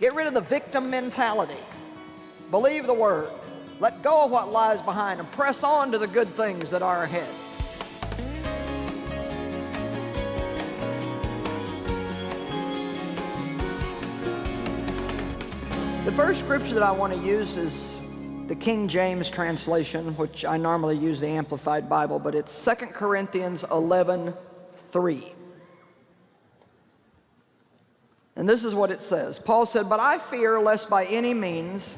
Get rid of the victim mentality. Believe the word. Let go of what lies behind and press on to the good things that are ahead. The first scripture that I want to use is the King James translation, which I normally use the Amplified Bible, but it's 2 Corinthians 11, 3. And this is what it says. Paul said, But I fear lest by any means,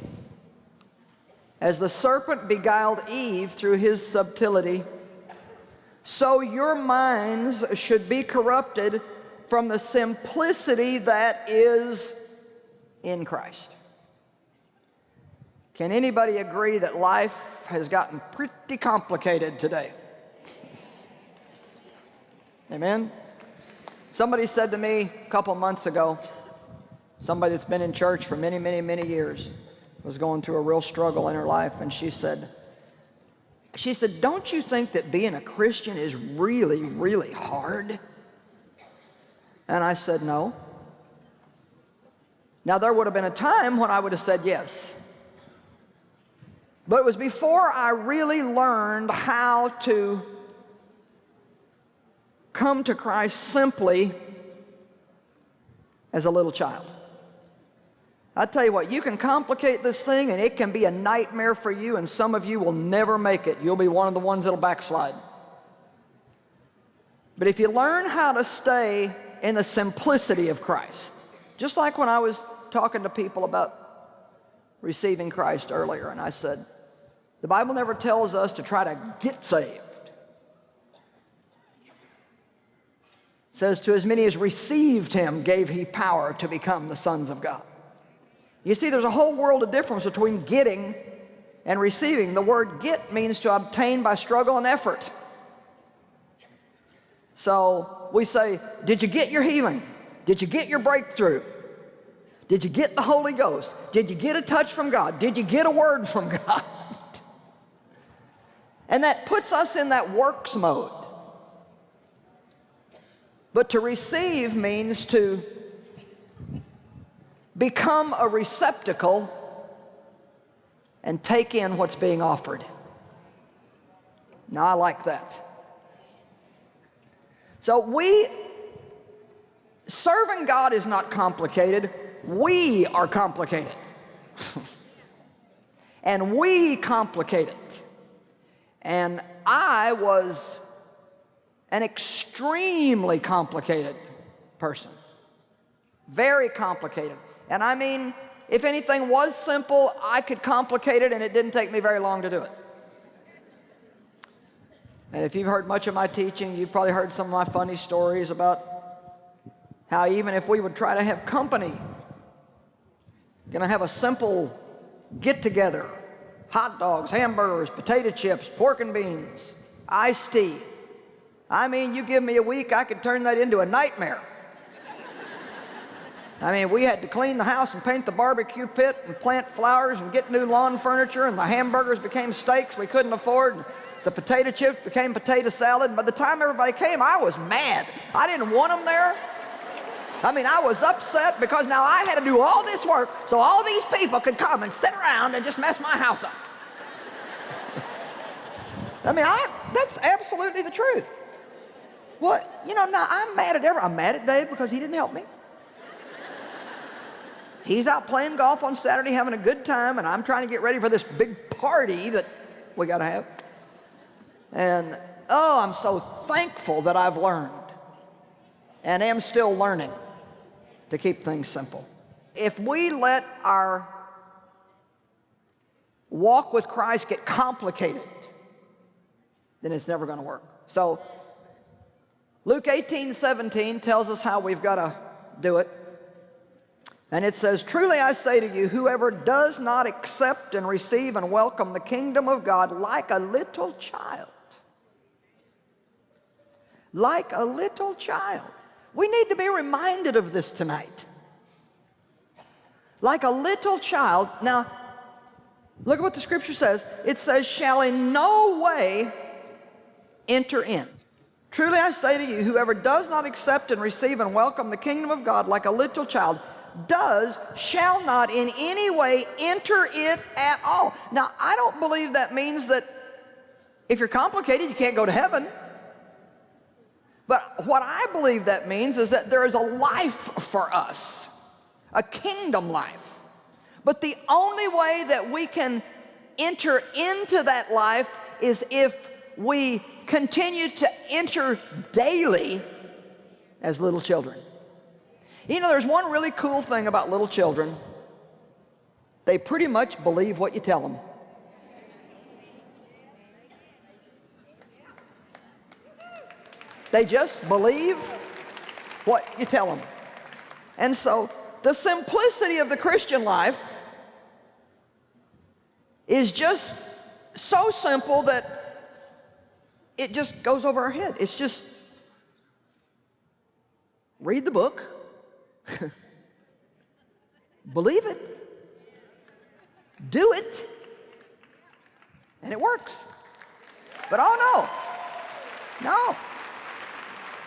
as the serpent beguiled Eve through his subtlety, so your minds should be corrupted from the simplicity that is in Christ. Can anybody agree that life has gotten pretty complicated today? Amen? Somebody said to me a couple months ago, somebody that's been in church for many, many, many years, was going through a real struggle in her life, and she said, she said, don't you think that being a Christian is really, really hard? And I said, no. Now, there would have been a time when I would have said yes. But it was before I really learned how to come to Christ simply as a little child. I tell you what, you can complicate this thing and it can be a nightmare for you and some of you will never make it. You'll be one of the ones that'll backslide. But if you learn how to stay in the simplicity of Christ, just like when I was talking to people about receiving Christ earlier and I said, the Bible never tells us to try to get saved. It says, to as many as received him gave he power to become the sons of God. You see, there's a whole world of difference between getting and receiving. The word get means to obtain by struggle and effort. So we say, did you get your healing? Did you get your breakthrough? Did you get the Holy Ghost? Did you get a touch from God? Did you get a word from God? And that puts us in that works mode. But to receive means to become a receptacle and take in what's being offered. Now, I like that. So we, serving God is not complicated. We are complicated. and we complicate it. And I was an extremely complicated person. Very complicated. And I mean, if anything was simple, I could complicate it and it didn't take me very long to do it. And if you've heard much of my teaching, you've probably heard some of my funny stories about how even if we would try to have company, gonna have a simple get-together, hot dogs, hamburgers, potato chips, pork and beans, iced tea. I mean, you give me a week, I could turn that into a nightmare. I mean, we had to clean the house and paint the barbecue pit and plant flowers and get new lawn furniture and the hamburgers became steaks we couldn't afford. And The potato chips became potato salad. By the time everybody came, I was mad. I didn't want them there. I mean, I was upset because now I had to do all this work so all these people could come and sit around and just mess my house up. I mean, I, that's absolutely the truth. What, you know, now I'm mad at every, I'm mad at Dave because he didn't help me. He's out playing golf on Saturday having a good time and I'm trying to get ready for this big party that we got to have. And, oh, I'm so thankful that I've learned and am still learning to keep things simple. If we let our walk with Christ get complicated, then it's never going to work. So Luke 18, 17 tells us how we've got to do it. And it says, Truly I say to you, whoever does not accept and receive and welcome the kingdom of God like a little child, like a little child, we need to be reminded of this tonight. Like a little child. Now, look at what the scripture says. It says, shall in no way enter in. Truly I say to you, whoever does not accept and receive and welcome the kingdom of God like a little child, does shall not in any way enter it at all. Now, I don't believe that means that if you're complicated, you can't go to heaven. But what I believe that means is that there is a life for us, a kingdom life. But the only way that we can enter into that life is if we continue to enter daily as little children. You know, there's one really cool thing about little children. They pretty much believe what you tell them. They just believe what you tell them. And so the simplicity of the Christian life is just so simple that it just goes over our head. It's just read the book, believe it, do it, and it works. But oh no, no.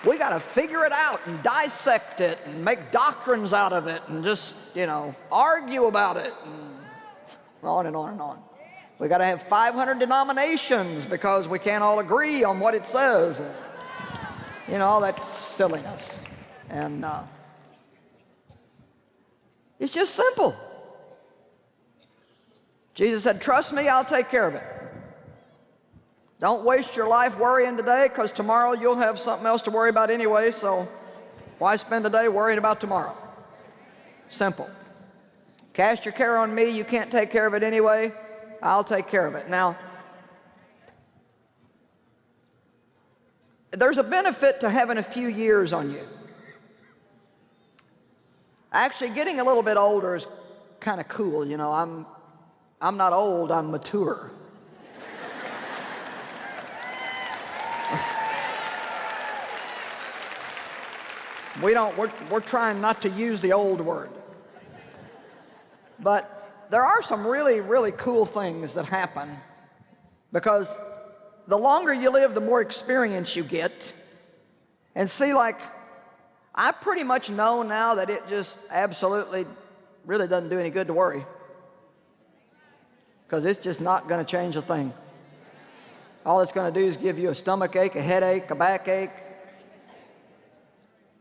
We got to figure it out and dissect it and make doctrines out of it and just, you know, argue about it and on and on and on. We got to have 500 denominations because we can't all agree on what it says. You know, all that silliness. And uh, it's just simple. Jesus said, trust me, I'll take care of it. Don't waste your life worrying today because tomorrow you'll have something else to worry about anyway, so why spend the day worrying about tomorrow? Simple. Cast your care on me. You can't take care of it anyway. I'll take care of it. Now, there's a benefit to having a few years on you. Actually, getting a little bit older is kind of cool. You know, I'm, I'm not old, I'm mature. We don't, we're, we're trying not to use the old word. But there are some really, really cool things that happen because the longer you live, the more experience you get. And see, like, I pretty much know now that it just absolutely really doesn't do any good to worry because it's just not going to change a thing. All it's going to do is give you a stomach ache, a headache, a backache,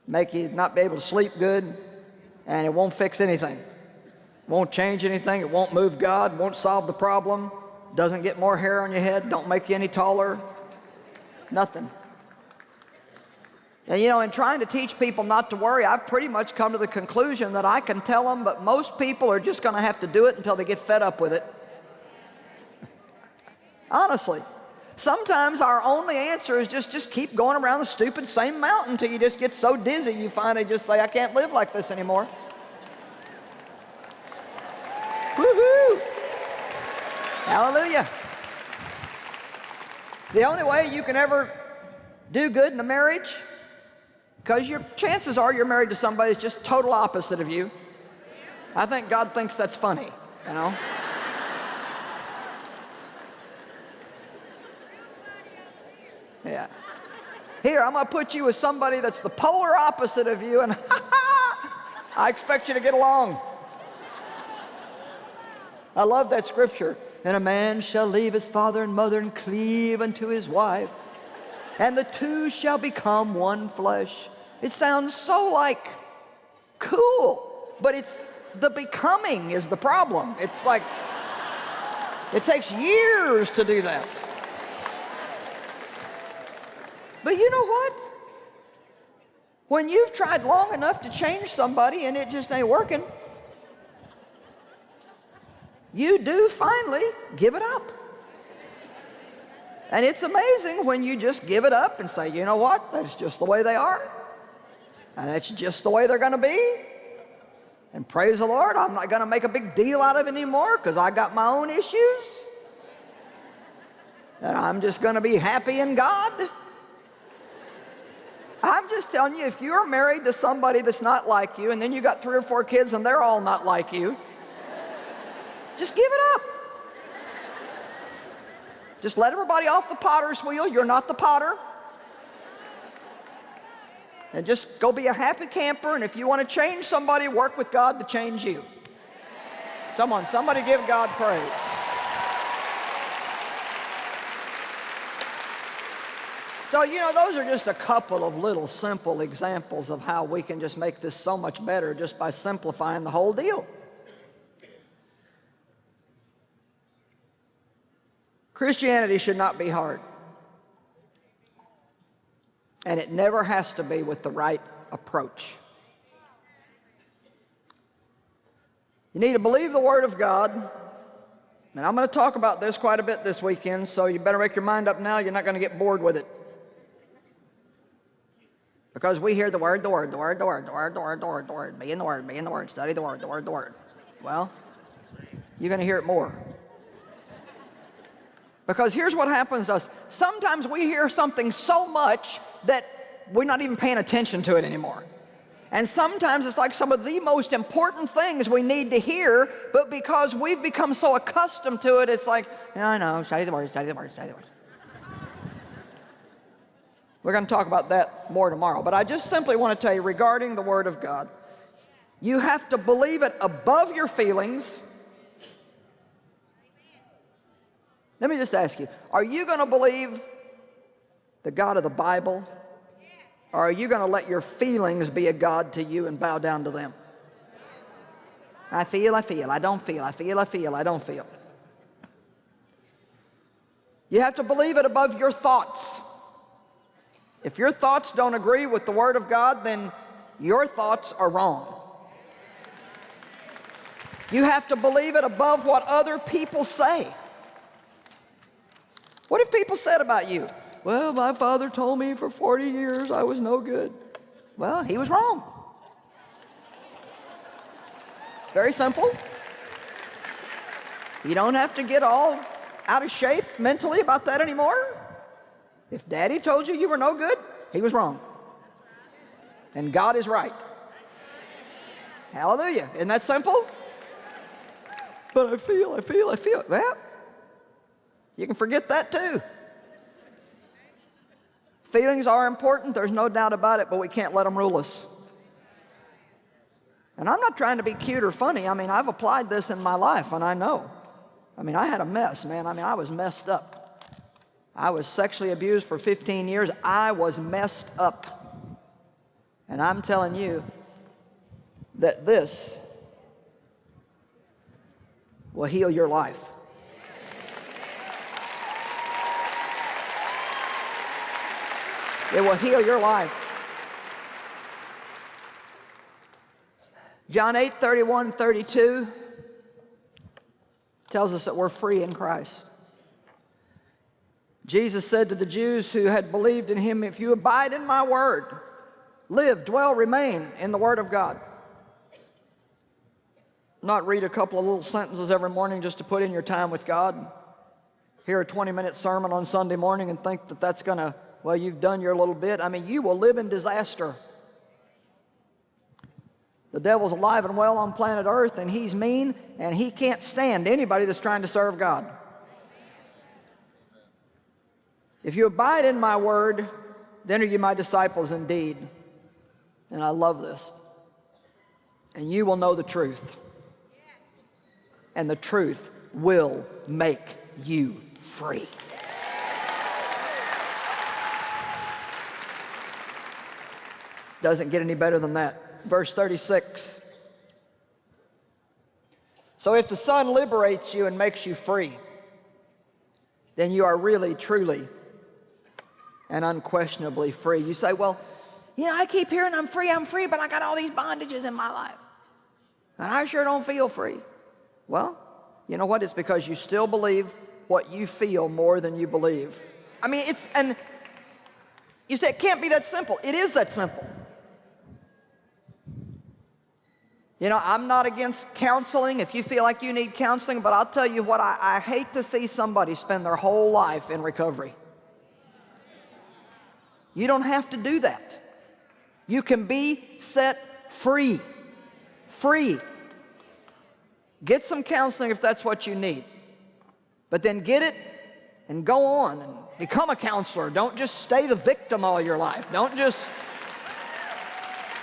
make you not be able to sleep good, and it won't fix anything. Won't change anything. It won't move God, won't solve the problem, doesn't get more hair on your head, don't make you any taller, nothing. And you know, in trying to teach people not to worry, I've pretty much come to the conclusion that I can tell them, but most people are just going to have to do it until they get fed up with it. Honestly. Sometimes our only answer is just, just keep going around the stupid same mountain until you just get so dizzy you finally just say, I can't live like this anymore. Woohoo! Hallelujah. The only way you can ever do good in a marriage, because your chances are you're married to somebody that's just total opposite of you. I think God thinks that's funny, you know? Yeah. Here, I'm going to put you with somebody that's the polar opposite of you, and I expect you to get along. I love that scripture. And a man shall leave his father and mother and cleave unto his wife, and the two shall become one flesh. It sounds so like cool, but it's the becoming is the problem. It's like, it takes years to do that. But you know what? When you've tried long enough to change somebody and it just ain't working, you do finally give it up. And it's amazing when you just give it up and say, you know what, that's just the way they are. And that's just the way they're going to be. And praise the Lord, I'm not going to make a big deal out of it anymore because I got my own issues. And I'm just going to be happy in God. I'm just telling you, if you're married to somebody that's not like you, and then you got three or four kids and they're all not like you, just give it up. Just let everybody off the potter's wheel. You're not the potter. And just go be a happy camper, and if you want to change somebody, work with God to change you. Someone, somebody give God praise. So, you know, those are just a couple of little simple examples of how we can just make this so much better just by simplifying the whole deal. Christianity should not be hard. And it never has to be with the right approach. You need to believe the Word of God. And I'm going to talk about this quite a bit this weekend, so you better make your mind up now. You're not going to get bored with it. Because we hear the Word, the Word, the Word, the Word, the Word, the Word, the Word, the Word, be in the Word, be in the Word, study the Word, the Word, the Word. Well, you're going to hear it more. Because here's what happens to us. Sometimes we hear something so much that we're not even paying attention to it anymore. And sometimes it's like some of the most important things we need to hear, but because we've become so accustomed to it, it's like, I know, study the word, study the word, study the word. We're going to talk about that more tomorrow. But I just simply want to tell you regarding the Word of God, you have to believe it above your feelings. Let me just ask you, are you going to believe the God of the Bible or are you going to let your feelings be a God to you and bow down to them? I feel, I feel, I don't feel, I feel, I feel, I don't feel. You have to believe it above your thoughts. If your thoughts don't agree with the Word of God, then your thoughts are wrong. You have to believe it above what other people say. What have people said about you? Well, my father told me for 40 years I was no good. Well, he was wrong. Very simple. You don't have to get all out of shape mentally about that anymore. If daddy told you you were no good, he was wrong. And God is right. Hallelujah. Isn't that simple? But I feel, I feel, I feel. Well, you can forget that too. Feelings are important, there's no doubt about it, but we can't let them rule us. And I'm not trying to be cute or funny. I mean, I've applied this in my life, and I know. I mean, I had a mess, man. I mean, I was messed up. I was sexually abused for 15 years. I was messed up. And I'm telling you that this will heal your life. It will heal your life. John 8, 31, 32 tells us that we're free in Christ. Jesus said to the Jews who had believed in him, if you abide in my word, live, dwell, remain in the word of God. Not read a couple of little sentences every morning just to put in your time with God. Hear a 20 minute sermon on Sunday morning and think that that's going to well, you've done your little bit. I mean, you will live in disaster. The devil's alive and well on planet Earth, and he's mean, and he can't stand anybody that's trying to serve God. If you abide in my word, then are you my disciples indeed. And I love this. And you will know the truth. And the truth will make you free. Doesn't get any better than that. Verse 36. So if the Son liberates you and makes you free, then you are really, truly, and unquestionably free. You say, well, you know, I keep hearing I'm free, I'm free, but I got all these bondages in my life. And I sure don't feel free. Well, you know what? It's because you still believe what you feel more than you believe. I mean, it's, and you say it can't be that simple. It is that simple. You know, I'm not against counseling if you feel like you need counseling, but I'll tell you what, I, I hate to see somebody spend their whole life in recovery. You don't have to do that. You can be set free. Free. Get some counseling if that's what you need. But then get it and go on and become a counselor. Don't just stay the victim all your life. Don't just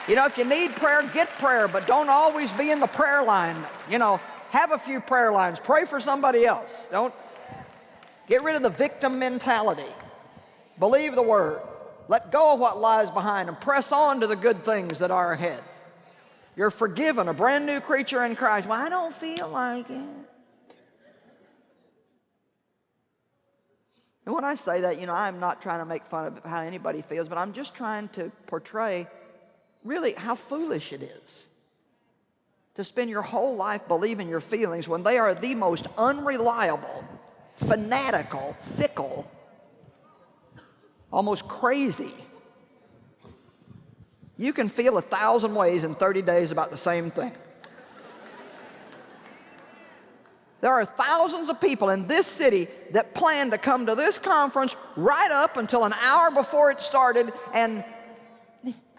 You know, if you need prayer, get prayer, but don't always be in the prayer line. You know, have a few prayer lines. Pray for somebody else. Don't get rid of the victim mentality. Believe the word. Let go of what lies behind and press on to the good things that are ahead. You're forgiven, a brand new creature in Christ. Well, I don't feel like it. And when I say that, you know, I'm not trying to make fun of how anybody feels, but I'm just trying to portray really how foolish it is to spend your whole life believing your feelings when they are the most unreliable, fanatical, fickle, almost crazy. You can feel a thousand ways in 30 days about the same thing. There are thousands of people in this city that plan to come to this conference right up until an hour before it started and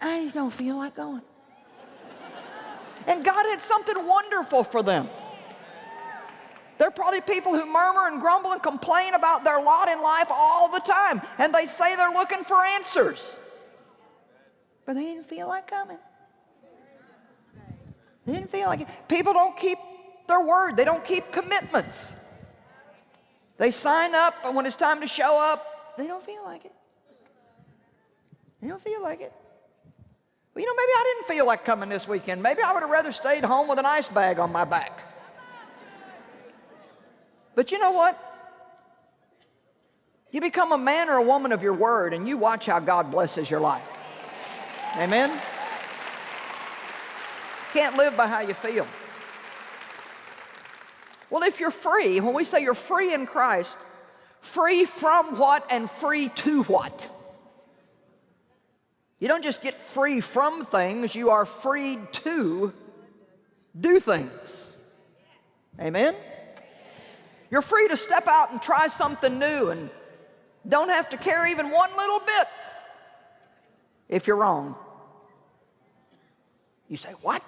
I don't feel like going. And God had something wonderful for them. There are probably people who murmur and grumble and complain about their lot in life all the time. And they say they're looking for answers. But they didn't feel like coming. They didn't feel like it. People don't keep their word. They don't keep commitments. They sign up, and when it's time to show up, they don't feel like it. They don't feel like it. You know, maybe I didn't feel like coming this weekend. Maybe I would have rather stayed home with an ice bag on my back. But you know what? You become a man or a woman of your word and you watch how God blesses your life. Amen? Can't live by how you feel. Well, if you're free, when we say you're free in Christ, free from what and free to what? You don't just get free from things, you are freed to do things. Amen? You're free to step out and try something new and don't have to care even one little bit if you're wrong. You say, what?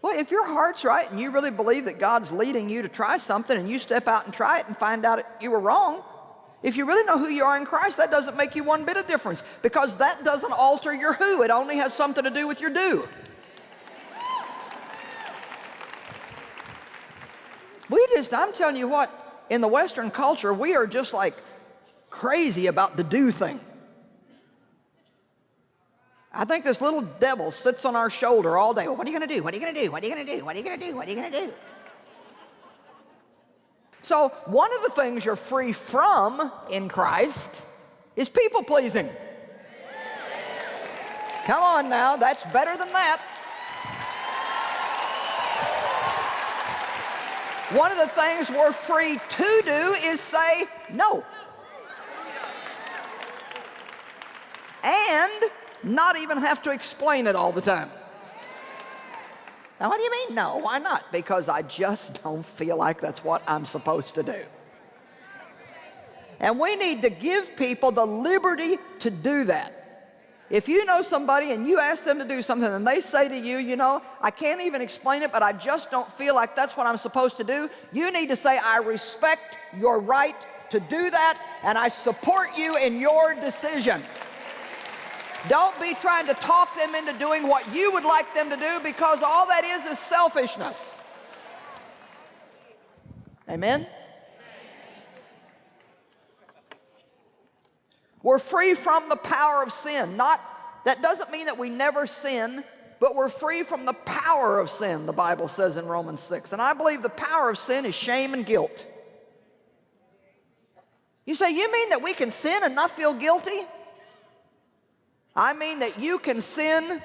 Well, if your heart's right and you really believe that God's leading you to try something and you step out and try it and find out you were wrong, if you really know who you are in Christ, that doesn't make you one bit of difference because that doesn't alter your who. It only has something to do with your do. We just, I'm telling you what, in the Western culture, we are just like crazy about the do thing. I think this little devil sits on our shoulder all day. Well, what are you going to do? What are you going to do? What are you going to do? What are you going to do? What are you going to do? So one of the things you're free from in Christ is people pleasing. Come on now, that's better than that. One of the things we're free to do is say no. And not even have to explain it all the time. Now, what do you mean, no? Why not? Because I just don't feel like that's what I'm supposed to do. And we need to give people the liberty to do that. If you know somebody and you ask them to do something and they say to you, you know, I can't even explain it, but I just don't feel like that's what I'm supposed to do, you need to say, I respect your right to do that and I support you in your decision. Don't be trying to talk them into doing what you would like them to do because all that is is selfishness. Amen? We're free from the power of sin. Not, that doesn't mean that we never sin, but we're free from the power of sin, the Bible says in Romans 6. And I believe the power of sin is shame and guilt. You say, you mean that we can sin and not feel guilty? I mean that you can sin,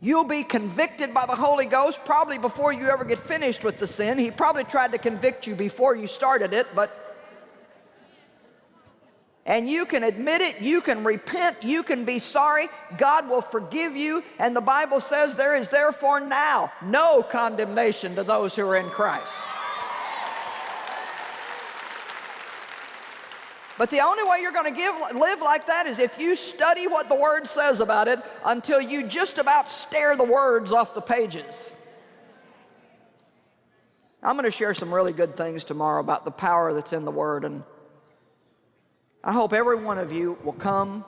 you'll be convicted by the Holy Ghost probably before you ever get finished with the sin. He probably tried to convict you before you started it, but and you can admit it, you can repent, you can be sorry, God will forgive you, and the Bible says there is therefore now no condemnation to those who are in Christ. But the only way you're going to live like that is if you study what the Word says about it until you just about stare the words off the pages. I'm going to share some really good things tomorrow about the power that's in the Word. And I hope every one of you will come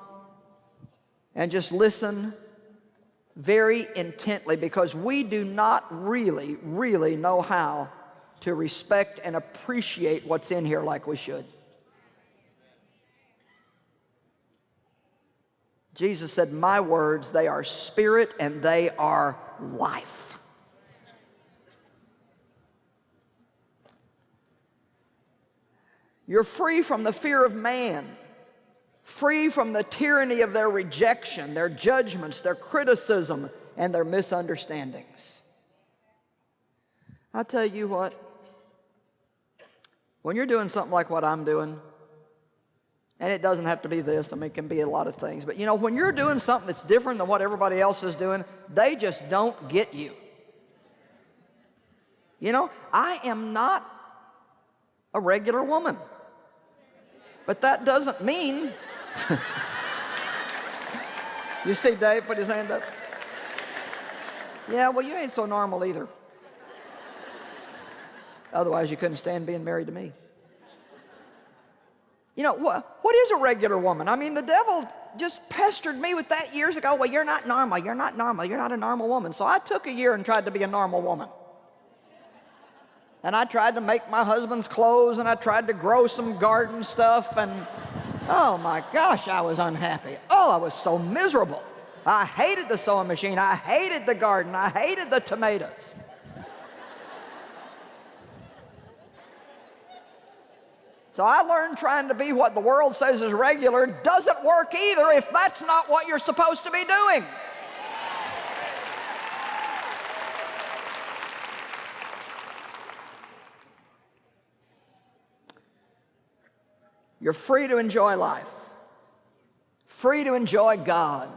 and just listen very intently because we do not really, really know how to respect and appreciate what's in here like we should. Jesus said, My words, they are spirit and they are life. You're free from the fear of man, free from the tyranny of their rejection, their judgments, their criticism, and their misunderstandings. I tell you what, when you're doing something like what I'm doing, and it doesn't have to be this, I mean, it can be a lot of things, but you know, when you're doing something that's different than what everybody else is doing, they just don't get you. You know, I am not a regular woman. But that doesn't mean. you see Dave put his hand up? Yeah, well, you ain't so normal either. Otherwise, you couldn't stand being married to me. You know, what, what is a regular woman? I mean, the devil just pestered me with that years ago. Well, you're not normal. You're not normal. You're not a normal woman. So I took a year and tried to be a normal woman and I tried to make my husband's clothes and I tried to grow some garden stuff and oh my gosh, I was unhappy. Oh, I was so miserable. I hated the sewing machine. I hated the garden. I hated the tomatoes. So I learned trying to be what the world says is regular doesn't work either if that's not what you're supposed to be doing. You're free to enjoy life, free to enjoy God,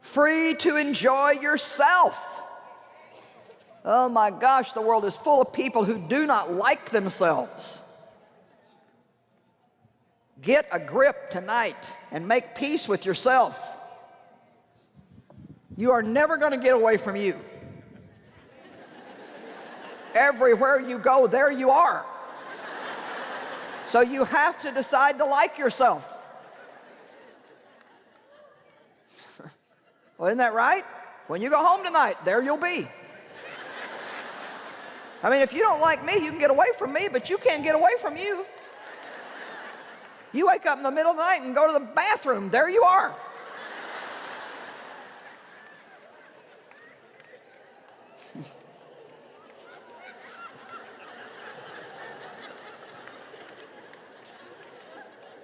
free to enjoy yourself. Oh my gosh, the world is full of people who do not like themselves. Get a grip tonight and make peace with yourself. You are never going to get away from you. Everywhere you go, there you are. So you have to decide to like yourself. well, isn't that right? When you go home tonight, there you'll be. I mean, if you don't like me, you can get away from me, but you can't get away from you. You wake up in the middle of the night and go to the bathroom, there you are.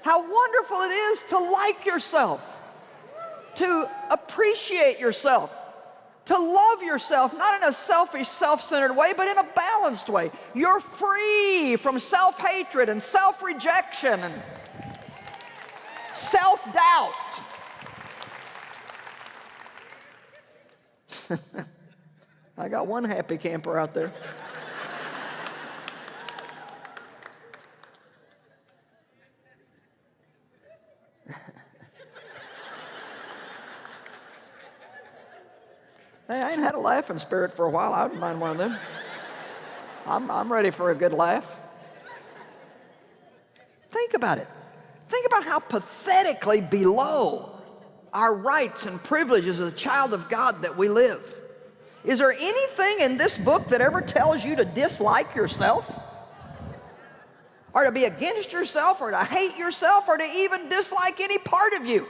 how wonderful it is to like yourself, to appreciate yourself, to love yourself, not in a selfish, self-centered way, but in a balanced way. You're free from self-hatred and self-rejection and self-doubt. I got one happy camper out there. Hey, I ain't had a laughing spirit for a while. I wouldn't mind one of them. I'm, I'm ready for a good laugh. Think about it. About how pathetically below our rights and privileges as a child of God that we live. Is there anything in this book that ever tells you to dislike yourself? Or to be against yourself, or to hate yourself, or to even dislike any part of you?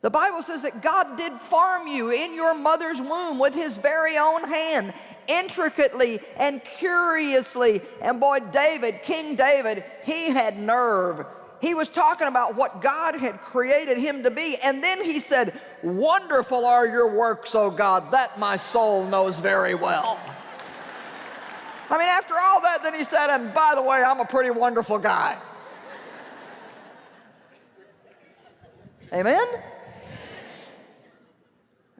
The Bible says that God did farm you in your mother's womb with his very own hand, intricately and curiously. And boy, David, King David, he had nerve. He was talking about what God had created him to be. And then he said, wonderful are your works, O God, that my soul knows very well. I mean, after all that, then he said, and by the way, I'm a pretty wonderful guy. Amen?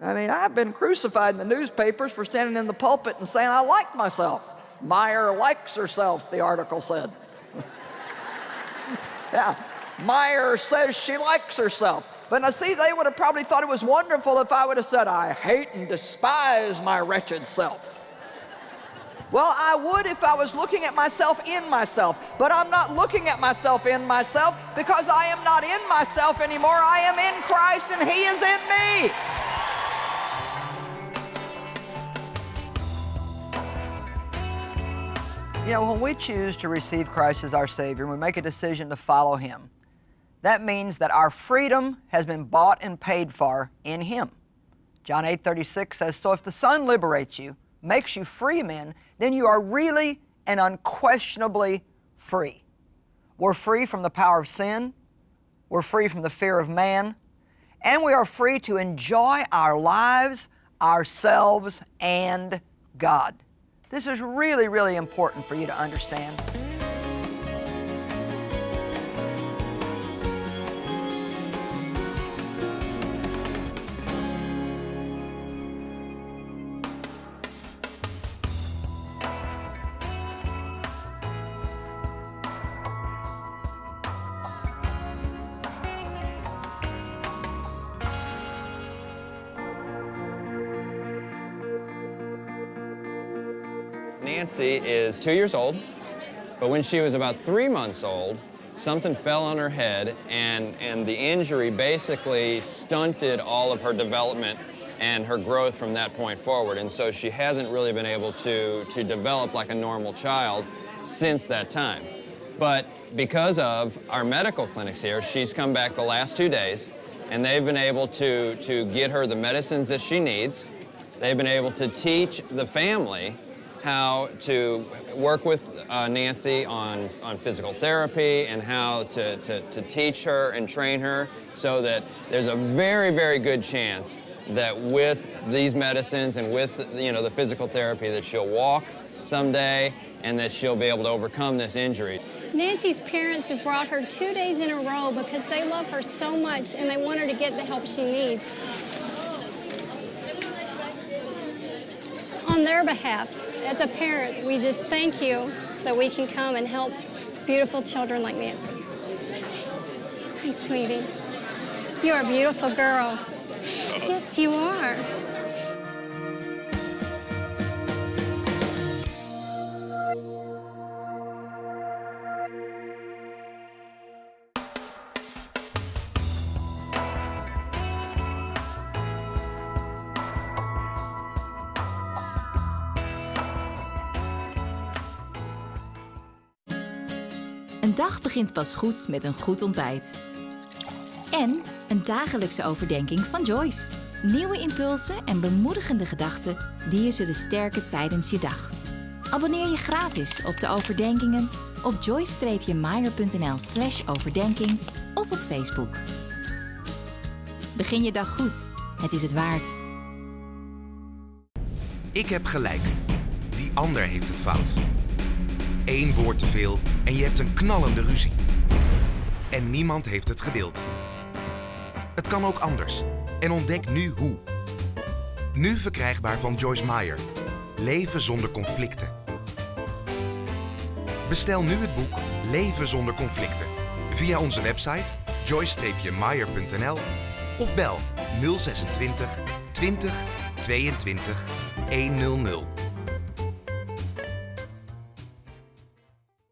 I mean, I've been crucified in the newspapers for standing in the pulpit and saying I like myself. Meyer likes herself, the article said. yeah, Meyer says she likes herself. But now see, they would have probably thought it was wonderful if I would have said, I hate and despise my wretched self. Well, I would if I was looking at myself in myself, but I'm not looking at myself in myself because I am not in myself anymore. I am in Christ and He is in me. You know, when we choose to receive Christ as our Savior and we make a decision to follow Him, that means that our freedom has been bought and paid for in Him. John 8 36 says, So if the Son liberates you, makes you free men, then you are really and unquestionably free. We're free from the power of sin, we're free from the fear of man, and we are free to enjoy our lives, ourselves, and God. This is really, really important for you to understand. Nancy is two years old, but when she was about three months old, something fell on her head and, and the injury basically stunted all of her development and her growth from that point forward. And so she hasn't really been able to, to develop like a normal child since that time. But because of our medical clinics here, she's come back the last two days and they've been able to, to get her the medicines that she needs. They've been able to teach the family how to work with uh, Nancy on, on physical therapy and how to, to, to teach her and train her so that there's a very, very good chance that with these medicines and with you know, the physical therapy that she'll walk someday and that she'll be able to overcome this injury. Nancy's parents have brought her two days in a row because they love her so much and they want her to get the help she needs. On their behalf, as a parent, we just thank you that we can come and help beautiful children like Nancy. Hi, sweetie. You're a beautiful girl. Yes, you are. Begint pas goed met een goed ontbijt. En een dagelijkse overdenking van Joyce. Nieuwe impulsen en bemoedigende gedachten die je zullen sterken tijdens je dag. Abonneer je gratis op de overdenkingen op joyce-meyer.nl slash overdenking of op Facebook. Begin je dag goed. Het is het waard. Ik heb gelijk. Die ander heeft het fout. Eén woord te veel en je hebt een knallende ruzie. En niemand heeft het gedeeld. Het kan ook anders. En ontdek nu hoe. Nu verkrijgbaar van Joyce Meyer. Leven zonder conflicten. Bestel nu het boek Leven zonder conflicten via onze website joyce-meyer.nl of bel 026 20 22 100.